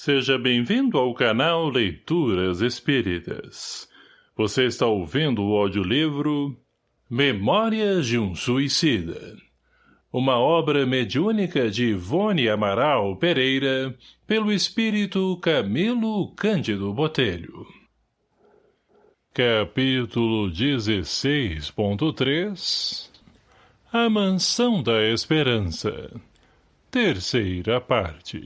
Seja bem-vindo ao canal Leituras Espíritas. Você está ouvindo o audiolivro Memórias de um Suicida. Uma obra mediúnica de Ivone Amaral Pereira, pelo espírito Camilo Cândido Botelho. Capítulo 16.3 A Mansão da Esperança Terceira parte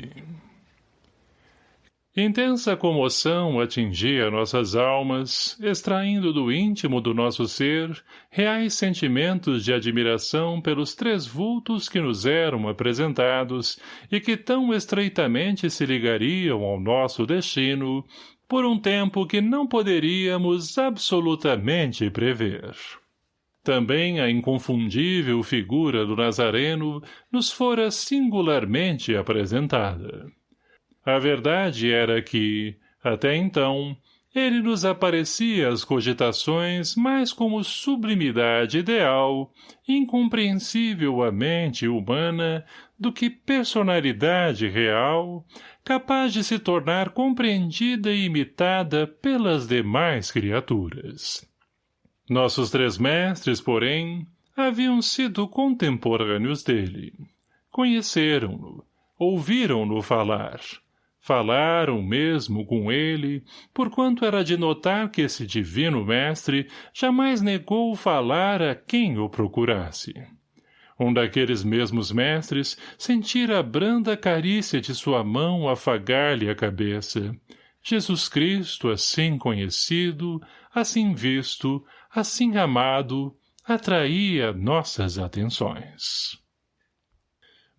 Intensa comoção atingia nossas almas, extraindo do íntimo do nosso ser reais sentimentos de admiração pelos três vultos que nos eram apresentados e que tão estreitamente se ligariam ao nosso destino por um tempo que não poderíamos absolutamente prever. Também a inconfundível figura do Nazareno nos fora singularmente apresentada. A verdade era que, até então, ele nos aparecia as cogitações mais como sublimidade ideal, incompreensível à mente humana, do que personalidade real, capaz de se tornar compreendida e imitada pelas demais criaturas. Nossos três mestres, porém, haviam sido contemporâneos dele. Conheceram-no, ouviram-no falar, Falaram mesmo com ele, porquanto era de notar que esse divino mestre jamais negou falar a quem o procurasse. Um daqueles mesmos mestres sentira a branda carícia de sua mão afagar-lhe a cabeça. Jesus Cristo, assim conhecido, assim visto, assim amado, atraía nossas atenções.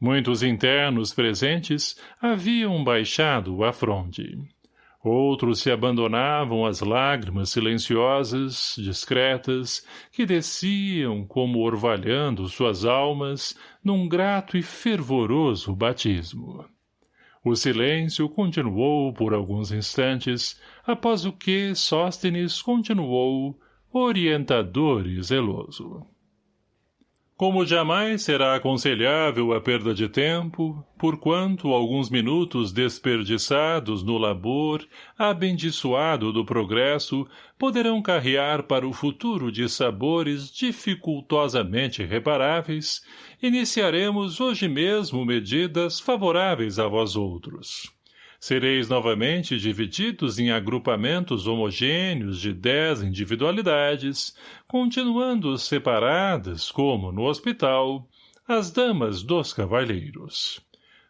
Muitos internos presentes haviam baixado a fronde. Outros se abandonavam às lágrimas silenciosas, discretas, que desciam como orvalhando suas almas num grato e fervoroso batismo. O silêncio continuou por alguns instantes, após o que Sóstenes continuou, orientador e zeloso. Como jamais será aconselhável a perda de tempo, porquanto alguns minutos desperdiçados no labor, abençoado do progresso, poderão carrear para o futuro de sabores dificultosamente reparáveis, iniciaremos hoje mesmo medidas favoráveis a vós outros. Sereis novamente divididos em agrupamentos homogêneos de dez individualidades, continuando separadas, como no hospital, as damas dos cavalheiros.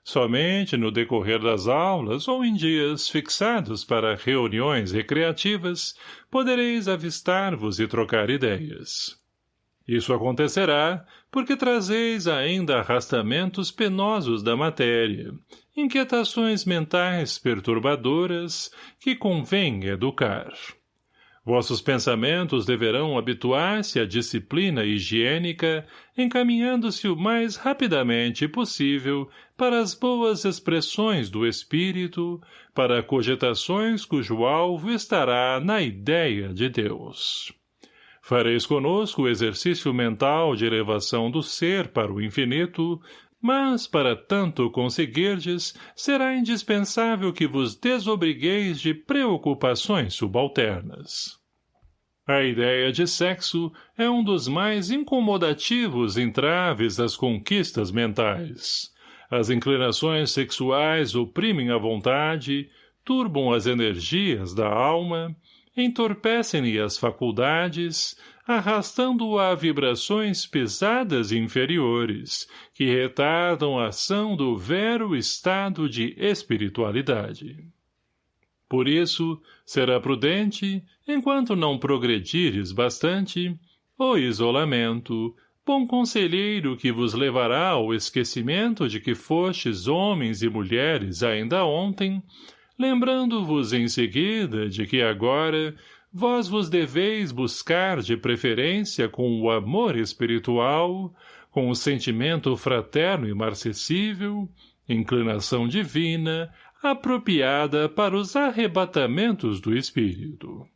Somente no decorrer das aulas ou em dias fixados para reuniões recreativas podereis avistar-vos e trocar ideias. Isso acontecerá porque trazeis ainda arrastamentos penosos da matéria, inquietações mentais perturbadoras que convém educar. Vossos pensamentos deverão habituar-se à disciplina higiênica, encaminhando-se o mais rapidamente possível para as boas expressões do espírito, para cogitações cujo alvo estará na ideia de Deus. Fareis conosco o exercício mental de elevação do ser para o infinito, mas, para tanto conseguirdes, será indispensável que vos desobrigueis de preocupações subalternas. A ideia de sexo é um dos mais incomodativos entraves das conquistas mentais. As inclinações sexuais oprimem a vontade, turbam as energias da alma, entorpecem-lhe as faculdades, arrastando-o a vibrações pesadas inferiores, que retardam a ação do vero estado de espiritualidade. Por isso, será prudente, enquanto não progredires bastante, o isolamento, bom conselheiro que vos levará ao esquecimento de que fostes homens e mulheres ainda ontem, lembrando-vos em seguida de que agora vós vos deveis buscar de preferência com o amor espiritual, com o sentimento fraterno e marcessível, inclinação divina, apropriada para os arrebatamentos do espírito.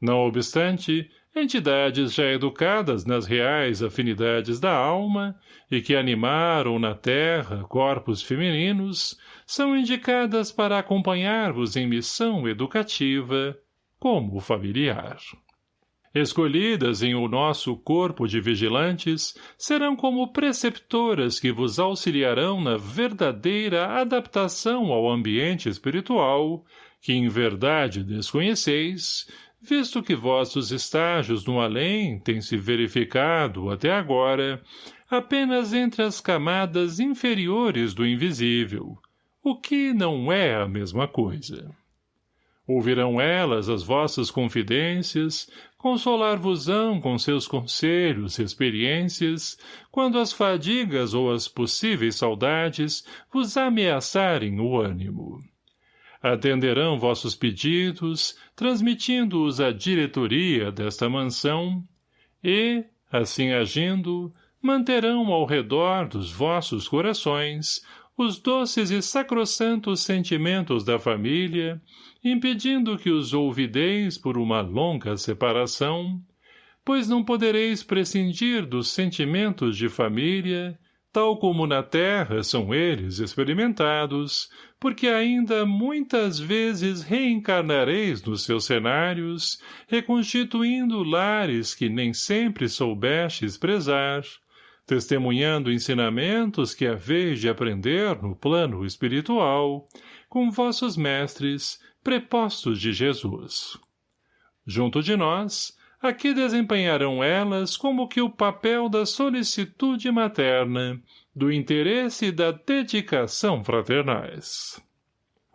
Não obstante, entidades já educadas nas reais afinidades da alma e que animaram na terra corpos femininos, são indicadas para acompanhar-vos em missão educativa, como familiar. Escolhidas em o nosso corpo de vigilantes, serão como preceptoras que vos auxiliarão na verdadeira adaptação ao ambiente espiritual, que em verdade desconheceis, visto que vossos estágios no além têm se verificado, até agora, apenas entre as camadas inferiores do invisível, o que não é a mesma coisa. Ouvirão elas as vossas confidências, consolar-vos-ão com seus conselhos e experiências, quando as fadigas ou as possíveis saudades vos ameaçarem o ânimo. Atenderão vossos pedidos, transmitindo-os à diretoria desta mansão, e, assim agindo, manterão ao redor dos vossos corações os doces e sacrossantos sentimentos da família, impedindo que os ouvideis por uma longa separação, pois não podereis prescindir dos sentimentos de família, tal como na terra são eles experimentados, porque ainda muitas vezes reencarnareis nos seus cenários, reconstituindo lares que nem sempre soubestes prezar, testemunhando ensinamentos que haveis de aprender no plano espiritual, com vossos mestres, prepostos de Jesus. Junto de nós, aqui desempenharão elas como que o papel da solicitude materna, do interesse e da dedicação fraternais.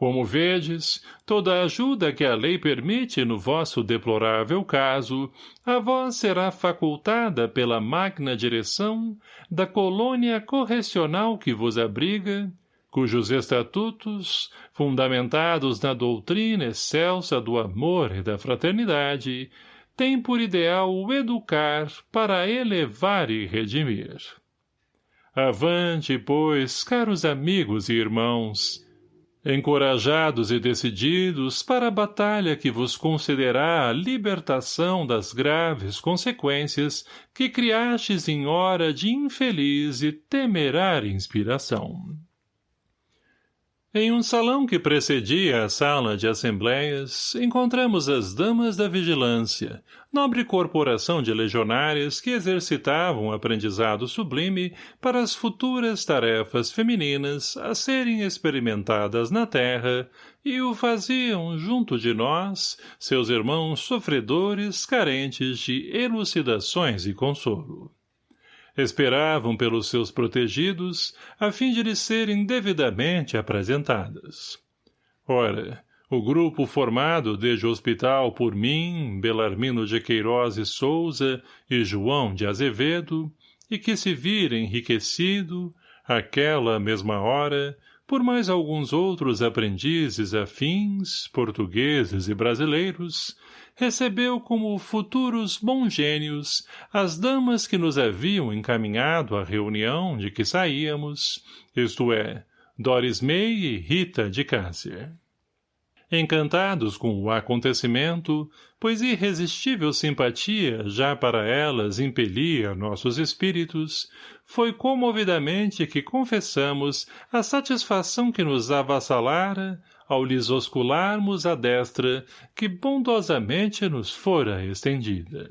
Como vedes, toda a ajuda que a lei permite no vosso deplorável caso, a vós será facultada pela magna direção da colônia correcional que vos abriga, cujos estatutos, fundamentados na doutrina excelsa do amor e da fraternidade, tem por ideal o educar para elevar e redimir. Avante, pois, caros amigos e irmãos, encorajados e decididos para a batalha que vos concederá a libertação das graves consequências que criastes em hora de infeliz e temerária inspiração. Em um salão que precedia a sala de assembleias, encontramos as damas da vigilância, nobre corporação de legionárias que exercitavam um aprendizado sublime para as futuras tarefas femininas a serem experimentadas na terra e o faziam junto de nós, seus irmãos sofredores carentes de elucidações e consolo esperavam pelos seus protegidos, a fim de lhes serem devidamente apresentadas. Ora, o grupo formado desde o hospital por mim, Belarmino de Queiroz e Souza e João de Azevedo, e que se vira enriquecido, aquela mesma hora, por mais alguns outros aprendizes afins, portugueses e brasileiros, recebeu como futuros bons gênios as damas que nos haviam encaminhado à reunião de que saíamos, isto é, Doris May e Rita de Cássia. Encantados com o acontecimento, pois irresistível simpatia já para elas impelia nossos espíritos, foi comovidamente que confessamos a satisfação que nos avassalara ao lhes oscularmos a destra que bondosamente nos fora estendida.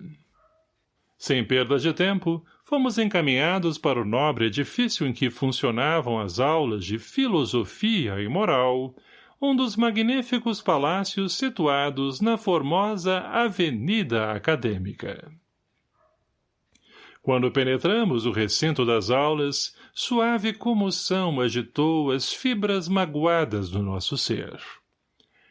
Sem perda de tempo, fomos encaminhados para o nobre edifício em que funcionavam as aulas de filosofia e moral, um dos magníficos palácios situados na formosa Avenida Acadêmica. Quando penetramos o recinto das aulas, suave comoção agitou as fibras magoadas do nosso ser.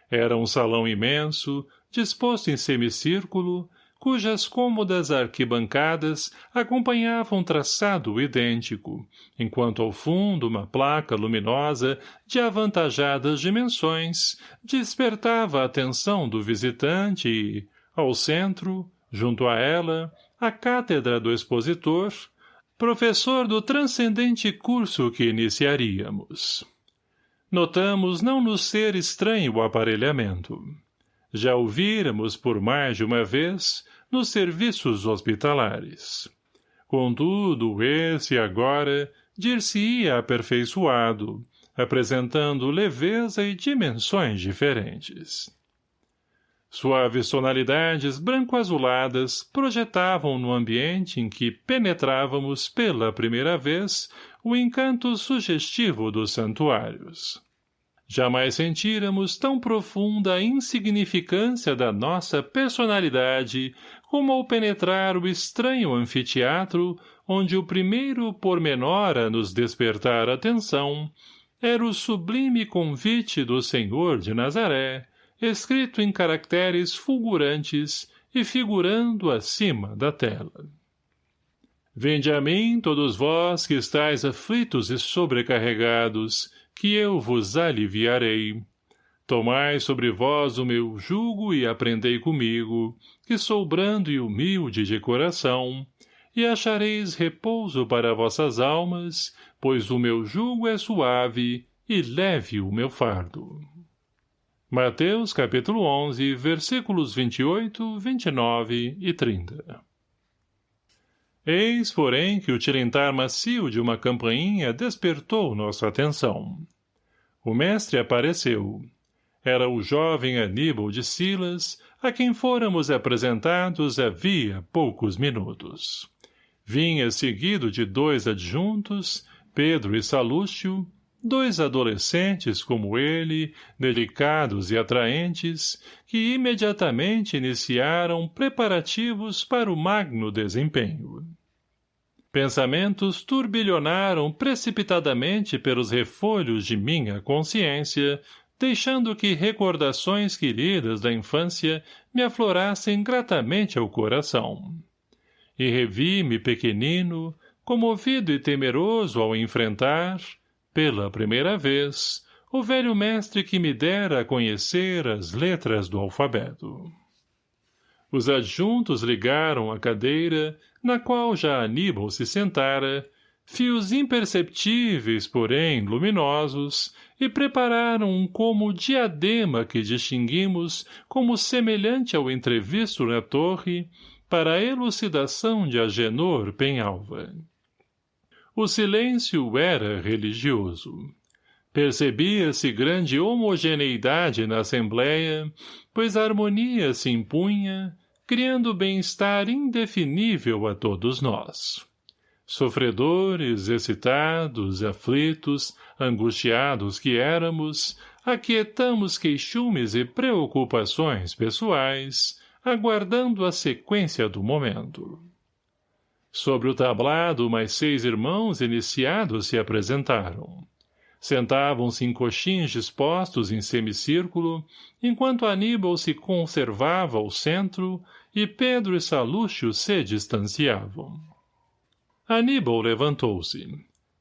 Era um salão imenso, disposto em semicírculo, cujas cômodas arquibancadas acompanhavam traçado idêntico, enquanto ao fundo uma placa luminosa de avantajadas dimensões despertava a atenção do visitante e, ao centro, junto a ela, a cátedra do expositor, professor do transcendente curso que iniciaríamos. Notamos não nos ser estranho o aparelhamento. Já o por mais de uma vez nos serviços hospitalares. Contudo, esse agora dir-se-ia aperfeiçoado, apresentando leveza e dimensões diferentes. Suaves tonalidades branco-azuladas projetavam no ambiente em que penetrávamos pela primeira vez o encanto sugestivo dos santuários. Jamais sentíramos tão profunda a insignificância da nossa personalidade como ao penetrar o estranho anfiteatro onde o primeiro pormenor a nos despertar atenção era o sublime convite do Senhor de Nazaré, escrito em caracteres fulgurantes e figurando acima da tela. Vinde a mim, todos vós que estáis aflitos e sobrecarregados, que eu vos aliviarei. Tomai sobre vós o meu jugo e aprendei comigo, que sou brando e humilde de coração, e achareis repouso para vossas almas, pois o meu jugo é suave e leve o meu fardo. Mateus capítulo 11, versículos 28, 29 e 30 Eis, porém, que o tilintar macio de uma campainha despertou nossa atenção. O mestre apareceu. Era o jovem Aníbal de Silas, a quem fôramos apresentados havia poucos minutos. Vinha seguido de dois adjuntos, Pedro e Salúcio, dois adolescentes como ele, delicados e atraentes, que imediatamente iniciaram preparativos para o magno desempenho. Pensamentos turbilhonaram precipitadamente pelos refolhos de minha consciência, deixando que recordações queridas da infância me aflorassem gratamente ao coração. E revi-me pequenino, comovido e temeroso ao enfrentar, pela primeira vez, o velho mestre que me dera a conhecer as letras do alfabeto. Os adjuntos ligaram a cadeira, na qual já Aníbal se sentara, fios imperceptíveis, porém luminosos, e prepararam um como diadema que distinguimos como semelhante ao entrevisto na torre, para a elucidação de Agenor Penhalva. O silêncio era religioso. Percebia-se grande homogeneidade na Assembleia, pois a harmonia se impunha, criando bem-estar indefinível a todos nós. Sofredores, excitados, aflitos, angustiados que éramos, aquietamos queixumes e preocupações pessoais, aguardando a sequência do momento. Sobre o tablado, mais seis irmãos iniciados se apresentaram. Sentavam-se em coxins dispostos em semicírculo, enquanto Aníbal se conservava ao centro e Pedro e Salúcio se distanciavam. Aníbal levantou-se.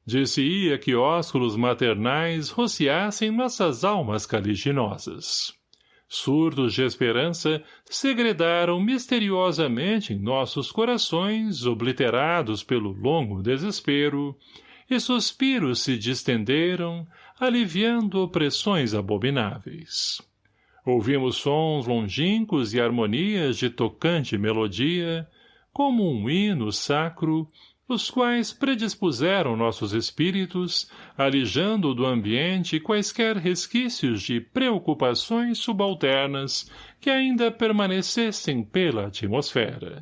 Disse-ia que ósculos maternais rociassem nossas almas caliginosas surdos de esperança, segredaram misteriosamente em nossos corações, obliterados pelo longo desespero, e suspiros se distenderam, aliviando opressões abomináveis. Ouvimos sons longínquos e harmonias de tocante melodia, como um hino sacro, os quais predispuseram nossos espíritos, alijando do ambiente quaisquer resquícios de preocupações subalternas que ainda permanecessem pela atmosfera.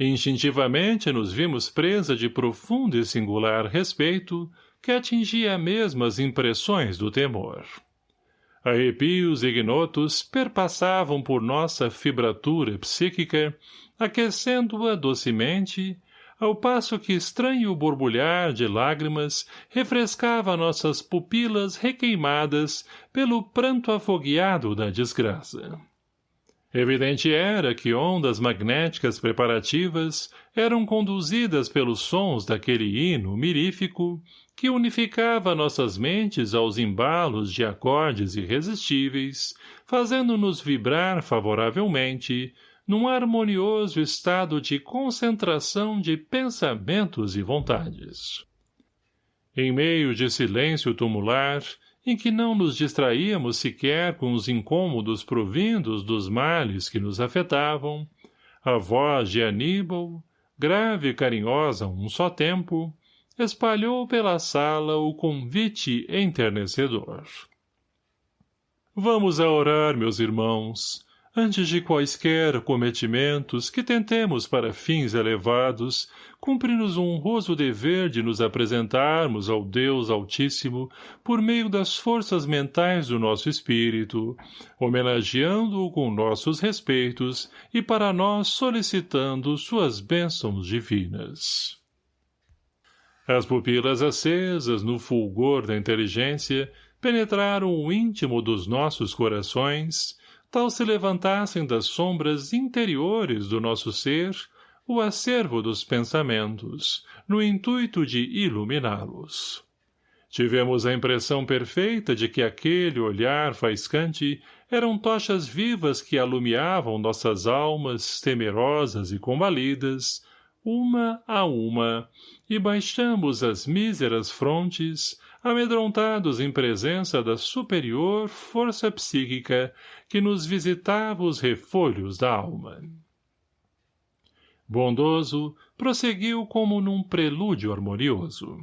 Instintivamente nos vimos presa de profundo e singular respeito que atingia mesmo as impressões do temor. Arrepios ignotos perpassavam por nossa fibratura psíquica, aquecendo-a docemente ao passo que estranho borbulhar de lágrimas refrescava nossas pupilas requeimadas pelo pranto afogueado da desgraça. Evidente era que ondas magnéticas preparativas eram conduzidas pelos sons daquele hino mirífico que unificava nossas mentes aos embalos de acordes irresistíveis, fazendo-nos vibrar favoravelmente, num harmonioso estado de concentração de pensamentos e vontades. Em meio de silêncio tumular, em que não nos distraíamos sequer com os incômodos provindos dos males que nos afetavam, a voz de Aníbal, grave e carinhosa um só tempo, espalhou pela sala o convite enternecedor. Vamos a orar, meus irmãos, antes de quaisquer cometimentos que tentemos para fins elevados, cumpre-nos o honroso dever de nos apresentarmos ao Deus Altíssimo por meio das forças mentais do nosso espírito, homenageando-o com nossos respeitos e para nós solicitando suas bênçãos divinas. As pupilas acesas no fulgor da inteligência penetraram o íntimo dos nossos corações, tal se levantassem das sombras interiores do nosso ser o acervo dos pensamentos, no intuito de iluminá-los. Tivemos a impressão perfeita de que aquele olhar faiscante eram tochas vivas que alumiavam nossas almas temerosas e combalidas, uma a uma, e baixamos as míseras frontes, amedrontados em presença da superior força psíquica que nos visitava os refolhos da alma. Bondoso, prosseguiu como num prelúdio harmonioso.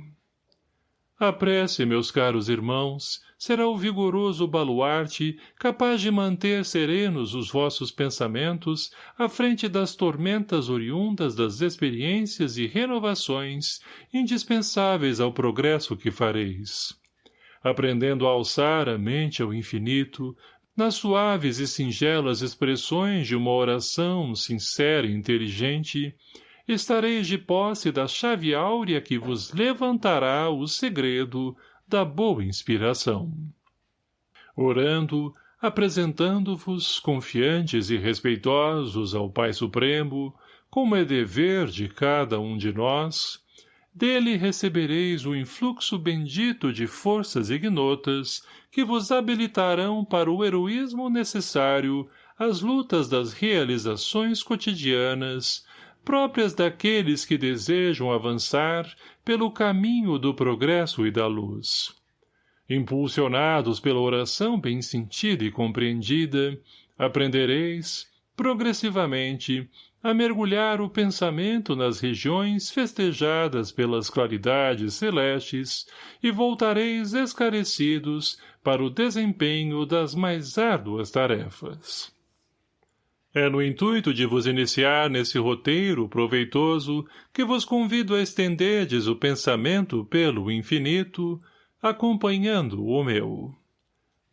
A prece, meus caros irmãos, será o vigoroso baluarte capaz de manter serenos os vossos pensamentos à frente das tormentas oriundas das experiências e renovações indispensáveis ao progresso que fareis. Aprendendo a alçar a mente ao infinito, nas suaves e singelas expressões de uma oração sincera e inteligente, estareis de posse da chave áurea que vos levantará o segredo da boa inspiração. Orando, apresentando-vos, confiantes e respeitosos ao Pai Supremo, como é dever de cada um de nós, dele recebereis o influxo bendito de forças ignotas que vos habilitarão para o heroísmo necessário às lutas das realizações cotidianas, próprias daqueles que desejam avançar pelo caminho do progresso e da luz. Impulsionados pela oração bem sentida e compreendida, aprendereis, progressivamente, a mergulhar o pensamento nas regiões festejadas pelas claridades celestes e voltareis esclarecidos para o desempenho das mais árduas tarefas. É no intuito de vos iniciar nesse roteiro proveitoso que vos convido a estenderdes o pensamento pelo infinito, acompanhando o meu.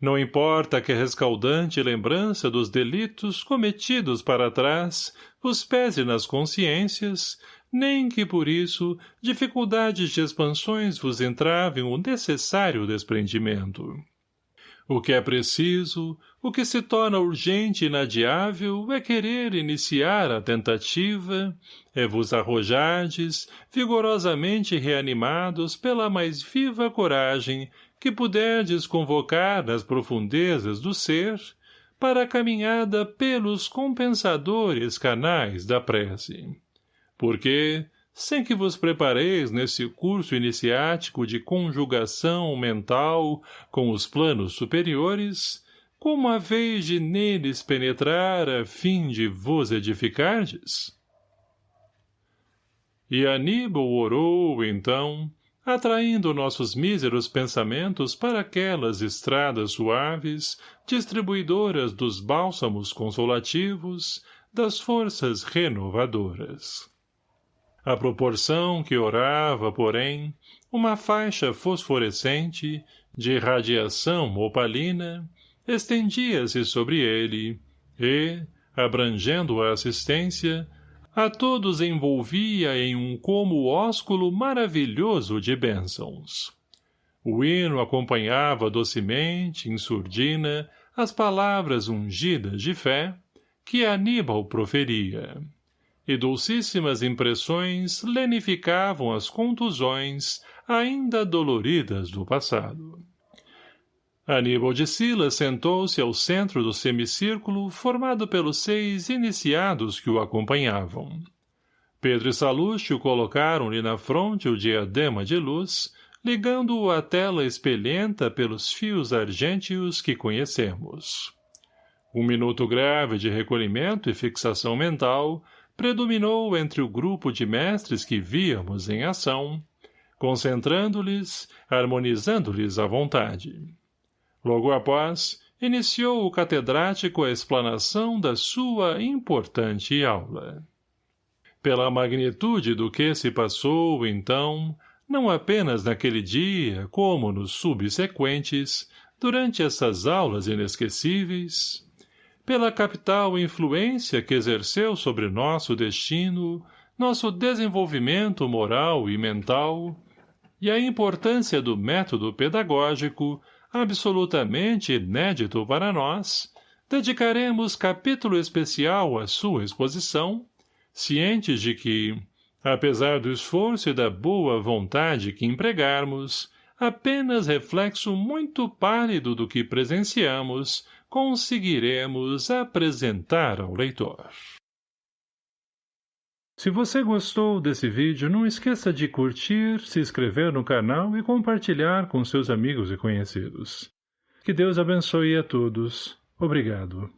Não importa que a rescaldante lembrança dos delitos cometidos para trás vos pese nas consciências, nem que por isso dificuldades de expansões vos entravem o necessário desprendimento. O que é preciso, o que se torna urgente e inadiável é querer iniciar a tentativa, é vos arrojardes, vigorosamente reanimados pela mais viva coragem que puderdes convocar nas profundezas do ser, para a caminhada pelos compensadores canais da prece. Porque, sem que vos prepareis nesse curso iniciático de conjugação mental com os planos superiores, como a vez de neles penetrar a fim de vos edificardes? E Aníbal orou, então, atraindo nossos míseros pensamentos para aquelas estradas suaves, distribuidoras dos bálsamos consolativos, das forças renovadoras. À proporção que orava, porém, uma faixa fosforescente, de radiação opalina, estendia-se sobre ele, e, abrangendo a assistência, a todos envolvia em um como ósculo maravilhoso de bênçãos. O hino acompanhava docemente, em surdina, as palavras ungidas de fé que Aníbal proferia e dulcíssimas impressões lenificavam as contusões ainda doloridas do passado. Aníbal de Silas sentou-se ao centro do semicírculo formado pelos seis iniciados que o acompanhavam. Pedro e Salúcio colocaram-lhe na fronte o diadema de luz, ligando-o à tela espelhenta pelos fios argênteos que conhecemos. Um minuto grave de recolhimento e fixação mental predominou entre o grupo de mestres que víamos em ação, concentrando-lhes, harmonizando-lhes a vontade. Logo após, iniciou o catedrático a explanação da sua importante aula. Pela magnitude do que se passou, então, não apenas naquele dia, como nos subsequentes, durante essas aulas inesquecíveis, pela capital influência que exerceu sobre nosso destino, nosso desenvolvimento moral e mental, e a importância do método pedagógico, absolutamente inédito para nós, dedicaremos capítulo especial à sua exposição, cientes de que, apesar do esforço e da boa vontade que empregarmos, apenas reflexo muito pálido do que presenciamos, conseguiremos apresentar ao leitor. Se você gostou desse vídeo, não esqueça de curtir, se inscrever no canal e compartilhar com seus amigos e conhecidos. Que Deus abençoe a todos. Obrigado.